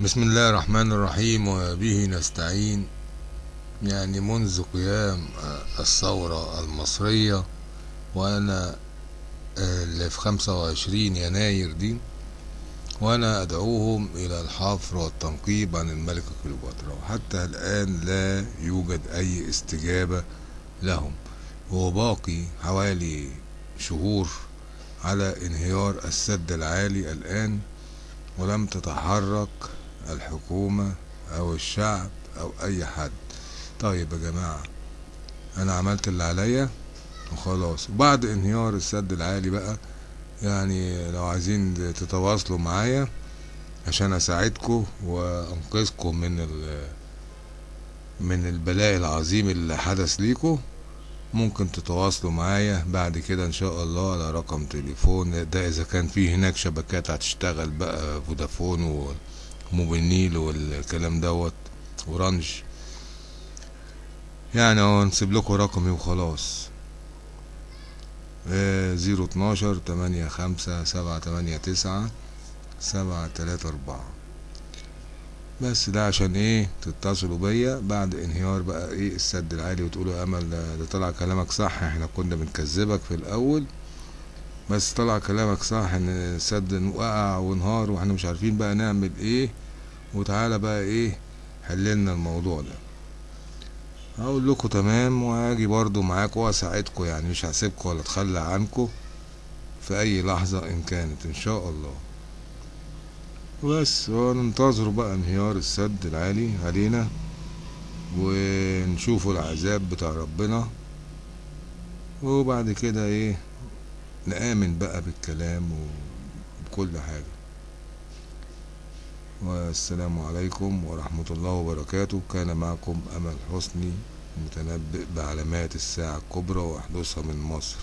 بسم الله الرحمن الرحيم وبه نستعين. يعني منذ قيام الثورة المصرية وأنا اللي في خمسة وعشرين يناير دي وأنا أدعوهم إلى الحفر والتنقيب عن الملكة كليوباترا وحتى الآن لا يوجد أي استجابة لهم. وباقي حوالي شهور على انهيار السد العالي الآن ولم تتحرك الحكومة أو الشعب أو أي حد. طيب يا جماعة أنا عملت اللي عليا وخلاص. وبعد انهيار السد العالي بقى يعني لو عايزين تتواصلوا معايا عشان أساعدكم وأنقذكم من ال من البلاء العظيم اللي حدث ليكم ممكن تتواصلوا معايا. بعد كده إن شاء الله على رقم تليفون ده إذا كان في هناك شبكات هتشتغل بقى فودافون وموبينيل والكلام دوت وأورانج يعني أهو نسيب لكم رقمي وخلاص zero اتناشر تمانية خمسة سبعة تمانية تسعة سبعة تلاتة أربعة. بس ده عشان إيه؟ تتصلوا بيا بعد انهيار بقى إيه السد العالي وتقولوا أمل ده طلع كلامك صح إحنا كنا بنكذبك في الأول. بس طلع كلامك صح إن السد وقع وانهار وإحنا مش عارفين بقى نعمل إيه. وتعالى بقى إيه حللنا الموضوع ده. هقول لكم تمام وهاجي برضو معاكم وأساعدكم يعني مش هسيبكم ولا أتخلى عنكم في أي لحظة إن كانت إن شاء الله. بس وننتظروا بقى انهيار السد العالي علينا ونشوفوا العذاب بتاع ربنا. وبعد كده إيه نآمن بقى بالكلام وبكل حاجة. والسلام عليكم ورحمة الله وبركاته. كان معكم أمل حسني متنبئ بعلامات الساعة الكبرى وحدوثها من مصر.